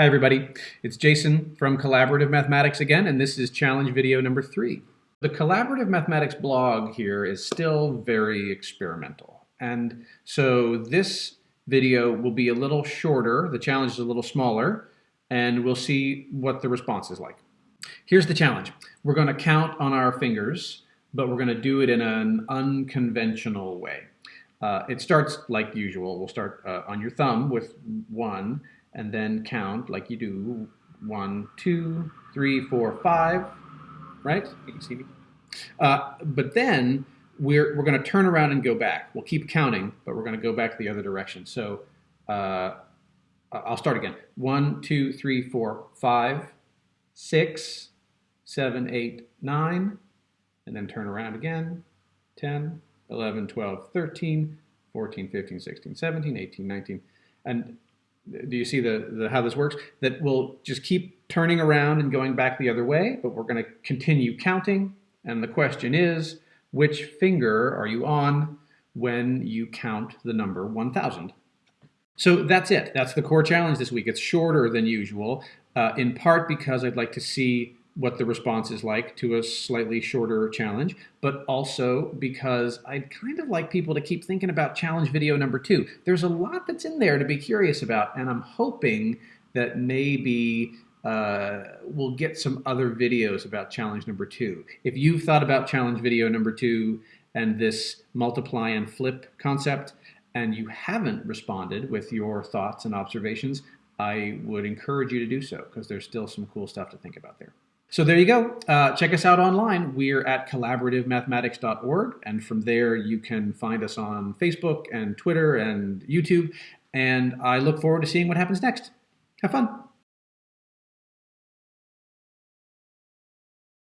Hi everybody, it's Jason from Collaborative Mathematics again, and this is challenge video number three. The Collaborative Mathematics blog here is still very experimental. And so this video will be a little shorter, the challenge is a little smaller, and we'll see what the response is like. Here's the challenge. We're gonna count on our fingers, but we're gonna do it in an unconventional way. Uh, it starts like usual. We'll start uh, on your thumb with one, and then count like you do one, two, three, four, five, right? You can see me. Uh, but then we're, we're going to turn around and go back. We'll keep counting, but we're going to go back the other direction. So uh, I'll start again. One, two, three, four, five, six, seven, eight, nine, and then turn around again. 10, 11, 12, 13, 14, 15, 16, 17, 18, 19. And do you see the, the how this works? That we'll just keep turning around and going back the other way, but we're going to continue counting. And the question is, which finger are you on when you count the number 1000? So that's it. That's the core challenge this week. It's shorter than usual, uh, in part because I'd like to see what the response is like to a slightly shorter challenge, but also because I'd kind of like people to keep thinking about challenge video number two. There's a lot that's in there to be curious about, and I'm hoping that maybe uh, we'll get some other videos about challenge number two. If you've thought about challenge video number two and this multiply and flip concept, and you haven't responded with your thoughts and observations, I would encourage you to do so because there's still some cool stuff to think about there. So there you go. Uh, check us out online. We're at collaborativemathematics.org, and from there you can find us on Facebook and Twitter and YouTube. And I look forward to seeing what happens next. Have fun.